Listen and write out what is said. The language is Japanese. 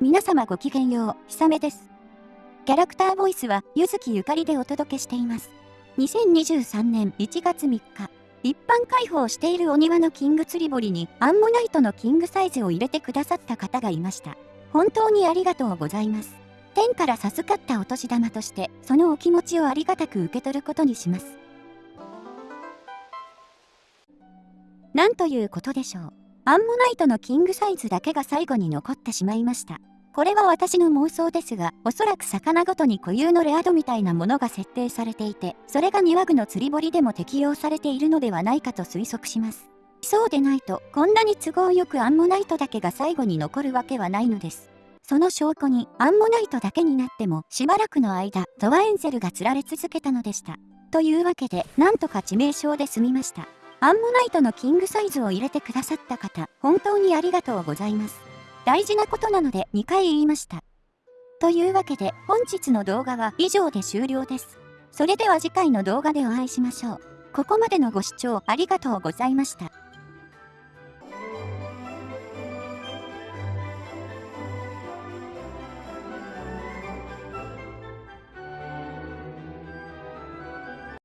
皆様ごきげんよう、ひさめです。キャラクターボイスは、ゆずきゆかりでお届けしています。2023年1月3日、一般開放しているお庭のキング釣り堀にアンモナイトのキングサイズを入れてくださった方がいました。本当にありがとうございます。天から授かったお年玉として、そのお気持ちをありがたく受け取ることにします。なんということでしょう。アンモナイトのキングサイズだけが最後に残ってしまいました。これは私の妄想ですが、おそらく魚ごとに固有のレア度みたいなものが設定されていて、それが庭具の釣り堀でも適用されているのではないかと推測します。そうでないと、こんなに都合よくアンモナイトだけが最後に残るわけはないのです。その証拠に、アンモナイトだけになっても、しばらくの間、ゾワエンゼルが釣られ続けたのでした。というわけで、なんとか致命傷で済みました。アンモナイトのキングサイズを入れてくださった方、本当にありがとうございます。大事なことなので2回言いました。というわけで本日の動画は以上で終了です。それでは次回の動画でお会いしましょう。ここまでのご視聴ありがとうございました。